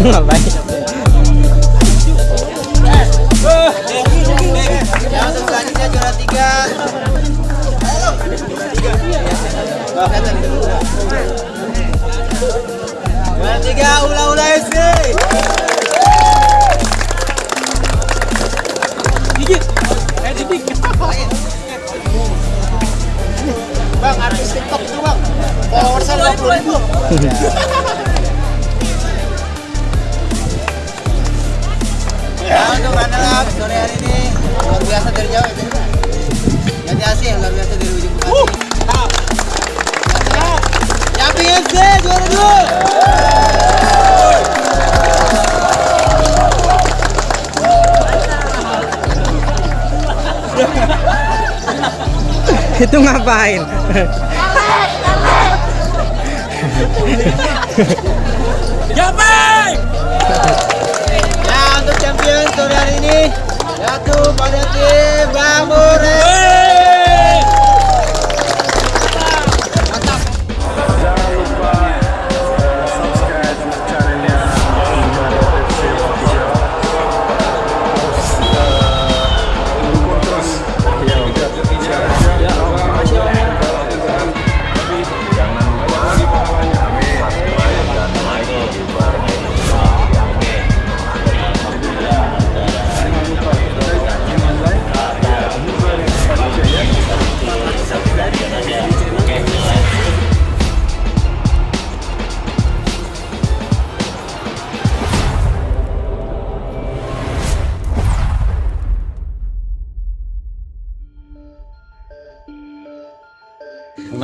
Ngapain? Luar biasa dari ujung juara dua. Itu ngapain? Ya untuk champion sore hari ini yaitu pada tim Bamure.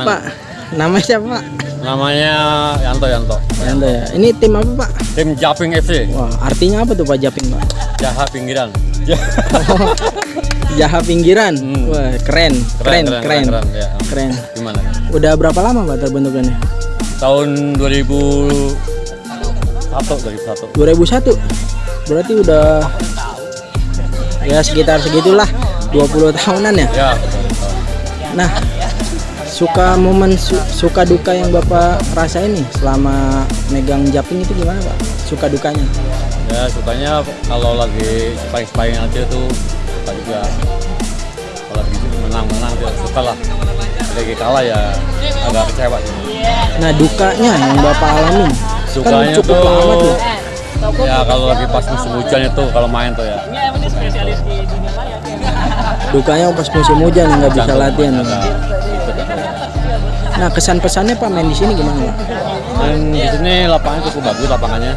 Pak, nama siapa Pak? Namanya Yanto Yanto. Yanto ya. Ini tim apa Pak? Tim Japing FC. Wah, artinya apa tuh Pak Japing Pak? Jahat pinggiran. Jaha pinggiran. Hmm. Wah, keren, keren, keren, keren. keren, ya. Keren. Gimana? Udah berapa lama Pak terbentukannya? Tahun 2001 2001. 2001. Berarti udah ya sekitar segitulah 20 tahunan ya. Ya. Nah, suka momen su- suka duka yang Bapak rasain nih selama megang Japing itu gimana Pak? Suka dukanya? Ya sukanya kalau lagi sparring-sparring aja tuh suka juga. Kalau lagi menang-menang dia suka lah. Lagi kalah ya agak kecewa sih. Nah, dukanya yang Bapak alami Sukanya kan cukup tuh lama tuh. ya kalau lagi pas musim hujan itu kalau main tuh ya. Dukanya pas musim hujan nggak bisa latihan. gitu. Nah, kesan pesannya Pak main di sini gimana Pak? Dan di sini lapangannya cukup bagus lapangannya.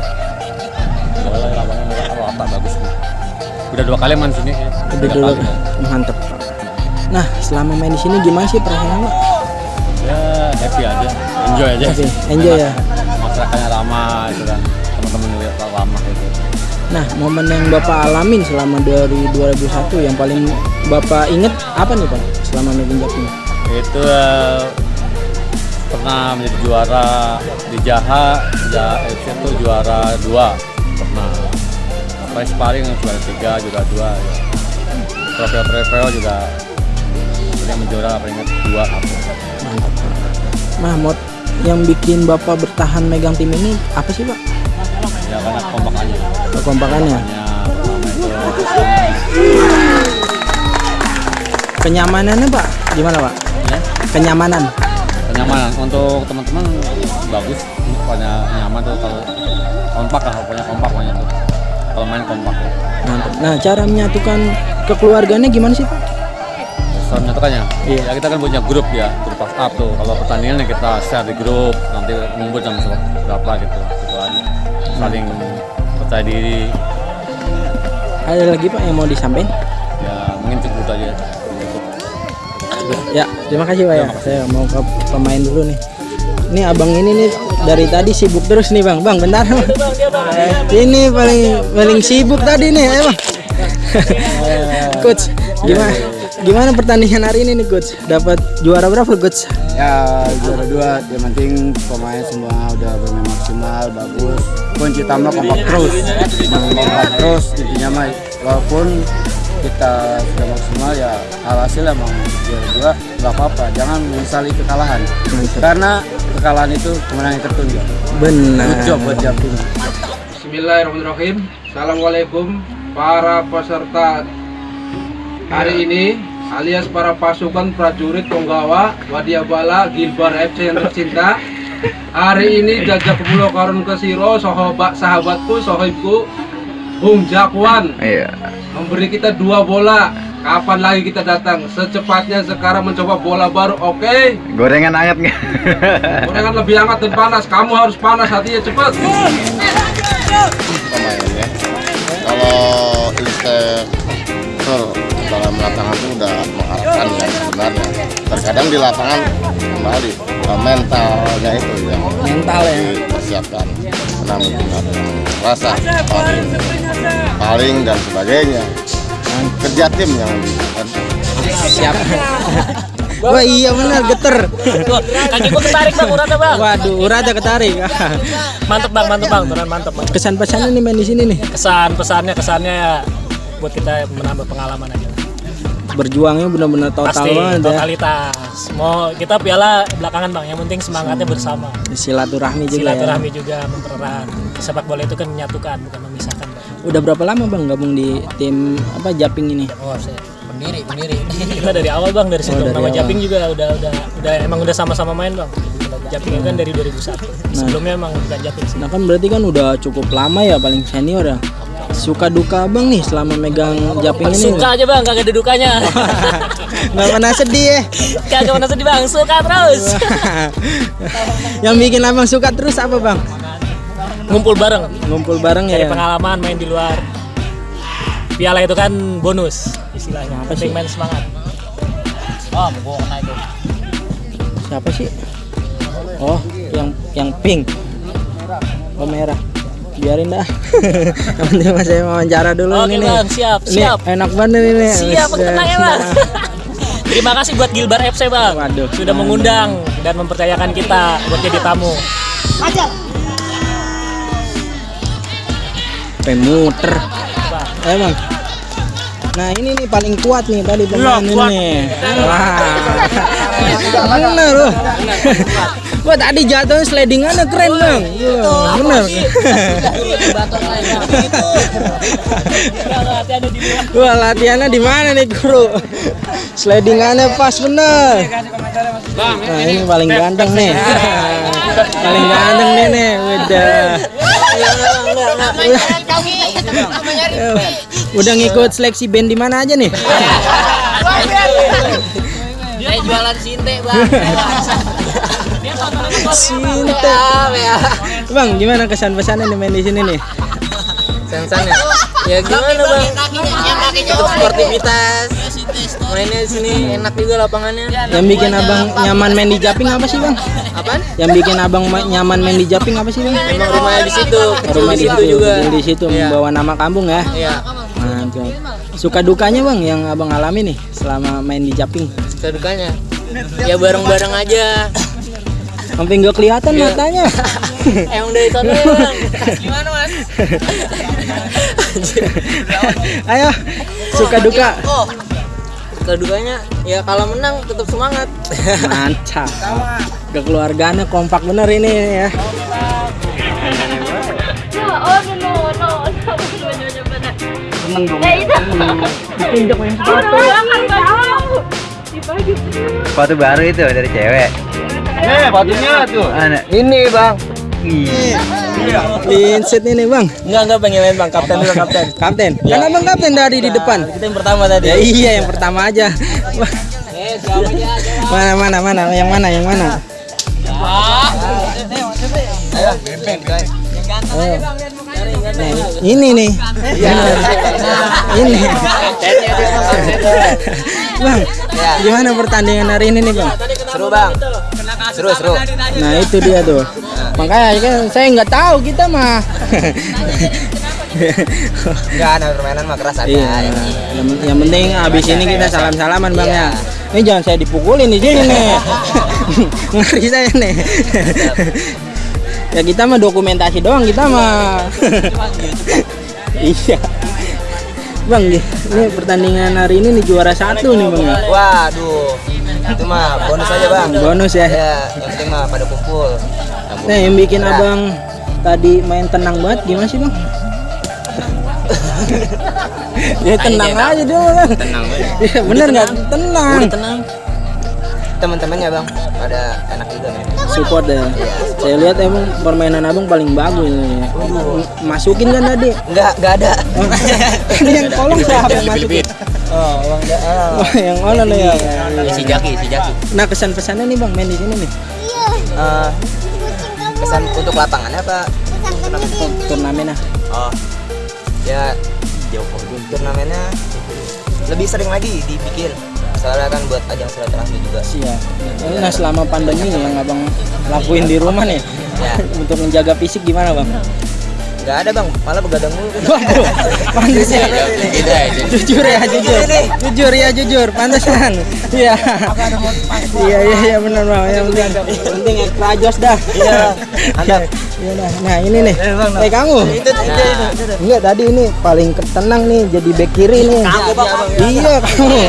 Soalnya lapangannya rata bagus. Udah dua kali main sini. Udah dulu kali. mantep. Nah, selama main di sini gimana sih perasaan Pak? Ya happy aja, enjoy aja. Happy, enjoy ya. Masyarakatnya ramah itu kan, teman-teman juga ramah itu. Nah, momen yang Bapak alamin selama dari 2001 yang paling Bapak inget apa nih Pak selama megang Japing? Itu eh, pernah menjadi juara di Jaha, Jaha FC itu juara dua pernah. Sampai sparring juara tiga, juara dua. Ya. Trofeo-trofeo juga yang menjuara peringkat dua. Mantap mod yang bikin Bapak bertahan megang tim ini apa sih Pak? Ya karena kompakannya. Itu kenyamanannya Pak, gimana Pak? ya, Kenyamanan. Kenyamanan untuk teman-teman bagus. Pokoknya nyaman tuh kalau kompak lah pokoknya kompak pokoknya tuh. Kalau main kompak. Mantap. Nah, cara menyatukan kekeluargaannya gimana sih Pak? soal menyatukannya? Iya. ya kita kan punya grup ya grup WhatsApp tuh. Kalau pertandingan ya kita share di grup nanti ngumpul jam berapa gitu gitu aja. Saling percaya diri. Ada lagi Pak yang mau disampaikan? ya mungkin cukup aja Ya, terima kasih Pak ya. Saya mau ke pemain dulu nih. Ini abang ini nih dari tadi sibuk terus nih bang. Bang, bentar. ini paling paling sibuk tadi nih, ya bang. coach, gimana gimana pertandingan hari ini nih coach? Dapat juara berapa coach? Ya juara dua, yang penting pemain semua udah bermain maksimal, bagus. Kunci utama kompak terus, kompak terus intinya mah walaupun kita sudah maksimal ya alhasil emang juara dua nggak apa-apa. Jangan menyesali kekalahan. Karena kekalahan itu kemenangan yang tertunda. Benar. Good job buat Jatim Bismillahirrahmanirrahim. Assalamualaikum para peserta hari ini alias para pasukan prajurit Tonggawa Wadiabala Gilbar FC yang tercinta. Hari ini jajak pulau karun kesiro sahabat sahabatku sohibku Bung Jakwan memberi kita dua bola. Kapan lagi kita datang? Secepatnya sekarang mencoba bola baru. Oke. Gorengan anget nggak? Gorengan lebih hangat dan panas. Kamu harus panas hatinya cepat. pemainnya kalau inspektur dalam lapangan itu udah mengharapkan yang sebenarnya terkadang di lapangan kembali eh, mentalnya itu yang mental ya dipersiapkan namun dengan rasa paling paling dan sebagainya kerja tim yang siap Wah iya benar geter. Kaki gua ketarik bang, urata bang. Waduh, urada ketarik. Mantep bang, mantep bang, beneran mantep bang. Kesan pesannya nih main di sini nih. Kesan pesannya kesannya ya buat kita menambah pengalaman aja. Berjuangnya benar-benar total Pasti banget ya. totalitas. Mau kita piala belakangan bang, yang penting semangatnya bersama. Silaturahmi juga ya. Silaturahmi juga mempererat. Sepak bola itu kan menyatukan, bukan memisahkan. Bang. Udah berapa lama Bang gabung di tim apa Japing ini? Oh, saya pendiri, pendiri. kita dari awal bang, dari situ Oh, dari nama awal. Japing juga udah udah udah emang udah sama-sama main bang. Japing kan dari 2001. Sebelumnya emang bukan Japing sih. Nah kan berarti kan udah cukup lama ya paling senior ya. Suka duka Bang nih selama megang Japing ini. Suka aja bang, kagak ada dukanya. Nggak pernah sedih ya. kagak pernah sedih bang, suka terus. Yang bikin abang suka terus apa bang? Ngumpul bareng, Ngumpul bareng cari ya. pengalaman main di luar. Piala itu kan bonus istilahnya. Apa Penting sih? main semangat. Oh, gua kena itu. Siapa sih? Oh, yang yang pink. Oh merah. Biarin dah. Yang penting mas saya wawancara dulu Oke, ini nih. Bang, siap, Ini siap. enak banget ini. Siap, tenang ya bang. Terima kasih buat Gilbar FC bang, Waduh. sudah mengundang dan mempercayakan kita buat jadi tamu. Sampai muter. Bang. Nah ini nih paling kuat nih tadi pemain ini. Wah. Bener loh. Wah tadi jatuhnya slidingannya keren bang. Wah, Bener. Wah latihannya di mana nih guru? Slidingannya pas bener. Nah ini paling ganteng nih. Paling ganteng nih nih. Udah. Udah ngikut seleksi band di mana aja nih? Saya jualan sinte bang. Cinta. Bang, gimana kesan pesannya nih main di sini nih? Sensannya. Ya gimana bang? Untuk sportivitas. Mainnya di sini enak juga lapangannya. Yang bikin abang nyaman main di Japing apa sih bang? Apaan? Yang bikin abang ma- nyaman main di Japing apa sih bang? Emang rumahnya di situ. Rumah di situ juga. di situ Iya. membawa nama kampung ya. Iya. Mantap. Suka dukanya bang yang abang alami nih selama main di Japing? Sedekahnya. Ya bareng-bareng aja. Sampai nggak kelihatan Iya. matanya. Emang dari sana ya bang. Gimana mas? Ayo, suka duka. Suka dukanya ya kalau menang tetap semangat. Mantap. Kekeluargaannya kompak bener ini ya. Oh no no no no benar. Seneng dong. Itu. Ditinjak yang sepatu. Baru itu dari cewek. Eh, sepatunya tuh. Ini bang. Linset ini bang. Enggak enggak pengen main bang. Kapten dulu kapten. Kapten. Kan abang kapten dari di depan. Kita yang pertama tadi. Ya iya yang pertama aja. Eh? Mana mana mana yang mana yang mana? Oh. Nah, ini nih. Ini. Bang, gimana pertandingan hari ini nih, Bang? Seru bang. Seru seru. Nah, itu dia tuh. Makanya kan saya nggak tahu kita mah. Enggak ada permainan mah keras Iya. Yang, yang penting abis ini kita salam-salaman bang ya. Ini jangan saya dipukulin di sini nih. Ngeri saya nih. ya kita mah dokumentasi doang kita mah. iya. Bang, ini pertandingan hari ini nih juara satu nih bang. ya? Waduh, itu mah bonus aja bang. Bonus ya. Ya, yang penting mah pada kumpul. Nah yang bikin abang tadi main tenang banget gimana sih bang? ya tenang aja dia bang. Tenang Iya bener nggak? Tenang. tenang. Teman-temannya bang, pada enak juga men. Support ya. Saya lihat emang permainan abang paling bagus ini. Masukin kan tadi? Enggak, enggak ada. Ini yang kolong siapa yang masukin? Oh, bang, enggak. Oh, yang mana nih ya? Si Jaki, si Jaki. Nah kesan pesannya nih bang main di sini nih. Eh, pesan untuk lapangan apa? Turnamennya. Oh, ya turnamennya lebih sering lagi dibikin. Soalnya kan buat ajang silaturahmi juga. Iya. Nah selama pandemi yang abang lakuin di rumah nih Ya, untuk menjaga fisik gimana bang? Enggak ada bang, malah begadang mulu. kita. Waduh, pantas ya. Jujur ya, jujur. Jujur ya, jujur. Pantesan. Iya. Iya, iya, iya benar bang. Yang penting, yang penting ekstra jos dah. Iya, mantap. Iya dah. Nah ini nih. Eh kamu. Enggak tadi ini paling tenang nih jadi back kiri nih. Iya kamu.